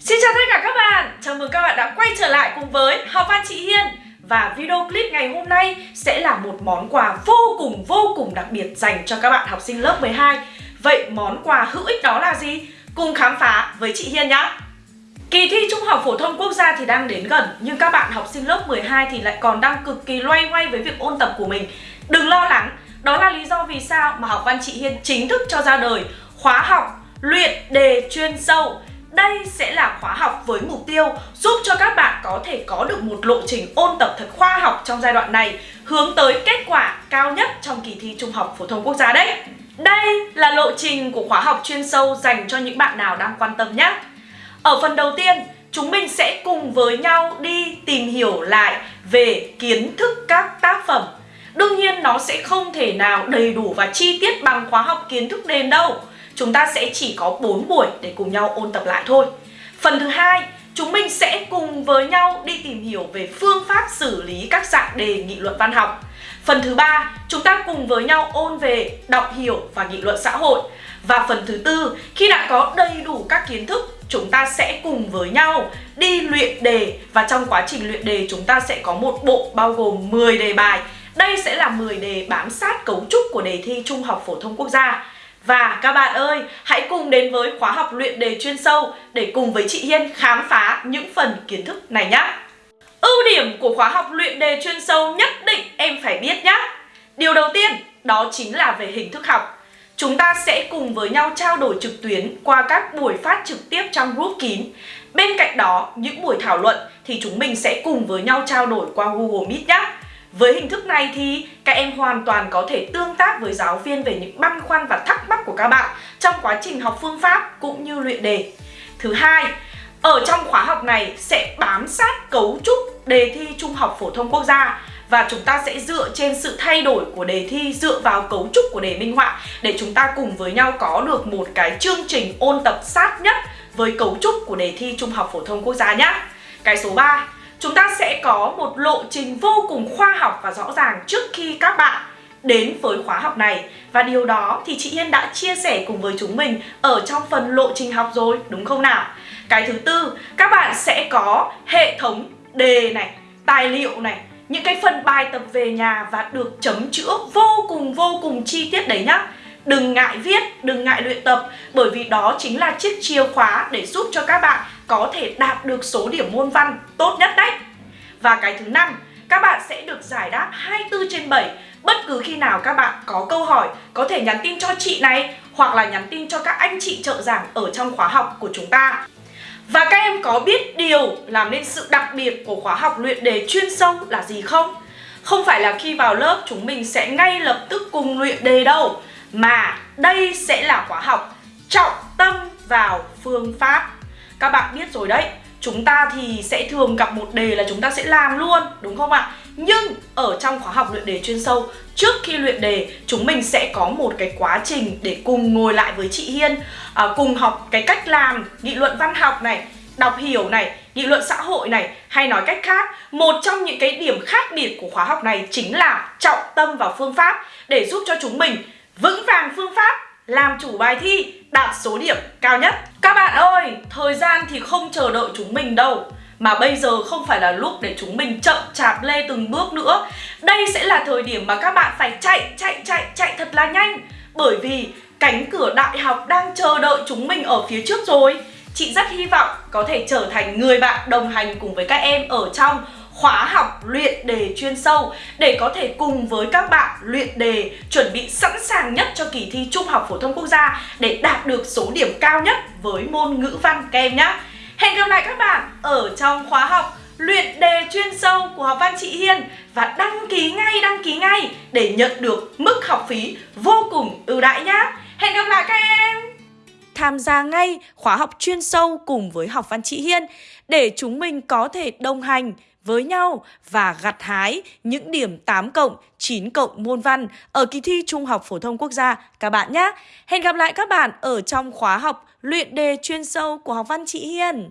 Xin chào tất cả các bạn, chào mừng các bạn đã quay trở lại cùng với Học Văn Chị Hiên. Và video clip ngày hôm nay sẽ là một món quà vô cùng vô cùng đặc biệt dành cho các bạn học sinh lớp 12 Vậy món quà hữu ích đó là gì? Cùng khám phá với chị Hiên nhé Kỳ thi Trung học Phổ thông Quốc gia thì đang đến gần Nhưng các bạn học sinh lớp 12 thì lại còn đang cực kỳ loay hoay với việc ôn tập của mình. Đừng lo lắng, đó là lý do vì sao mà Học Văn Chị Hiên chính thức cho ra đời. Khóa học luyện đề chuyên sâu đây sẽ là khóa học với mục tiêu giúp cho các bạn có thể có được một lộ trình ôn tập thật khoa học trong giai đoạn này hướng tới kết quả cao nhất trong kỳ thi Trung học Phổ thông Quốc gia đấy. Đây là lộ trình của khóa học chuyên sâu dành cho những bạn nào đang quan tâm nhé. Ở phần đầu tiên, chúng mình sẽ cùng với nhau đi tìm hiểu lại về kiến thức các tác phẩm. Đương nhiên nó sẽ không thể nào đầy đủ và chi tiết bằng khóa học kiến thức nền đâu chúng ta sẽ chỉ có 4 buổi để cùng nhau ôn tập lại thôi. Phần thứ hai, chúng mình sẽ cùng với nhau đi tìm hiểu về phương pháp xử lý các dạng đề nghị luận văn học. Phần thứ ba, chúng ta cùng với nhau ôn về đọc hiểu và nghị luận xã hội. Và phần thứ tư, khi đã có đầy đủ các kiến thức, chúng ta sẽ cùng với nhau đi luyện đề và trong quá trình luyện đề chúng ta sẽ có một bộ bao gồm 10 đề bài. Đây sẽ là 10 đề bám sát cấu trúc của đề thi Trung học phổ thông quốc gia. Và các bạn ơi, hãy cùng đến với khóa học luyện đề chuyên sâu để cùng với chị Hiên khám phá những phần kiến thức này nhé. Ưu điểm của khóa học luyện đề chuyên sâu nhất định em phải biết nhé. Điều đầu tiên đó chính là về hình thức học. Chúng ta sẽ cùng với nhau trao đổi trực tuyến qua các buổi phát trực tiếp trong group kín. Bên cạnh đó, những buổi thảo luận thì chúng mình sẽ cùng với nhau trao đổi qua Google Meet nhé. Với hình thức này thì các em hoàn toàn có thể tương tác với giáo viên về những băn khoăn và thắc mắc của các bạn trong quá trình học phương pháp cũng như luyện đề. Thứ hai, ở trong khóa học này sẽ bám sát cấu trúc đề thi Trung học phổ thông quốc gia và chúng ta sẽ dựa trên sự thay đổi của đề thi dựa vào cấu trúc của đề minh họa để chúng ta cùng với nhau có được một cái chương trình ôn tập sát nhất với cấu trúc của đề thi Trung học phổ thông quốc gia nhé. Cái số 3 chúng ta sẽ có một lộ trình vô cùng khoa học và rõ ràng trước khi các bạn đến với khóa học này và điều đó thì chị Hiên đã chia sẻ cùng với chúng mình ở trong phần lộ trình học rồi đúng không nào? Cái thứ tư, các bạn sẽ có hệ thống đề này, tài liệu này, những cái phần bài tập về nhà và được chấm chữa vô cùng vô cùng chi tiết đấy nhá. Đừng ngại viết, đừng ngại luyện tập bởi vì đó chính là chiếc chìa khóa để giúp cho các bạn có thể đạt được số điểm môn văn tốt nhất đấy. Và cái thứ năm, các bạn sẽ được giải đáp 24 trên 7 Bất cứ khi nào các bạn có câu hỏi có thể nhắn tin cho chị này hoặc là nhắn tin cho các anh chị trợ giảng ở trong khóa học của chúng ta. Và các em có biết điều làm nên sự đặc biệt của khóa học luyện đề chuyên sâu là gì không? Không phải là khi vào lớp chúng mình sẽ ngay lập tức cùng luyện đề đâu Mà đây sẽ là khóa học trọng tâm vào phương pháp các bạn biết rồi đấy Chúng ta thì sẽ thường gặp một đề là chúng ta sẽ làm luôn đúng không ạ? Nhưng ở trong khóa học luyện đề chuyên sâu Trước khi luyện đề chúng mình sẽ có một cái quá trình để cùng ngồi lại với chị Hiên à, Cùng học cái cách làm nghị luận văn học này Đọc hiểu này, nghị luận xã hội này Hay nói cách khác Một trong những cái điểm khác biệt của khóa học này Chính là trọng tâm vào phương pháp Để giúp cho chúng mình vững vàng phương pháp làm chủ bài thi đạt số điểm cao nhất. Các bạn ơi, thời gian thì không chờ đợi chúng mình đâu. Mà bây giờ không phải là lúc để chúng mình chậm chạp lê từng bước nữa. Đây sẽ là thời điểm mà các bạn phải chạy, chạy, chạy, chạy thật là nhanh. Bởi vì cánh cửa đại học đang chờ đợi chúng mình ở phía trước rồi. Chị rất hy vọng có thể trở thành người bạn đồng hành cùng với các em ở trong khóa học luyện đề chuyên sâu để có thể cùng với các bạn luyện đề chuẩn bị sẵn sàng nhất cho kỳ thi Trung học phổ thông quốc gia để đạt được số điểm cao nhất với môn ngữ văn các em nhé. Hẹn gặp lại các bạn ở trong khóa học luyện đề chuyên sâu của học văn chị Hiên và đăng ký ngay, đăng ký ngay để nhận được mức học phí vô cùng ưu đãi nhé. Hẹn gặp lại các em! Tham gia ngay khóa học chuyên sâu cùng với học văn chị Hiên để chúng mình có thể đồng hành với nhau và gặt hái những điểm 8 cộng, 9 cộng môn văn ở kỳ thi Trung học phổ thông quốc gia các bạn nhé. Hẹn gặp lại các bạn ở trong khóa học luyện đề chuyên sâu của học văn chị Hiền.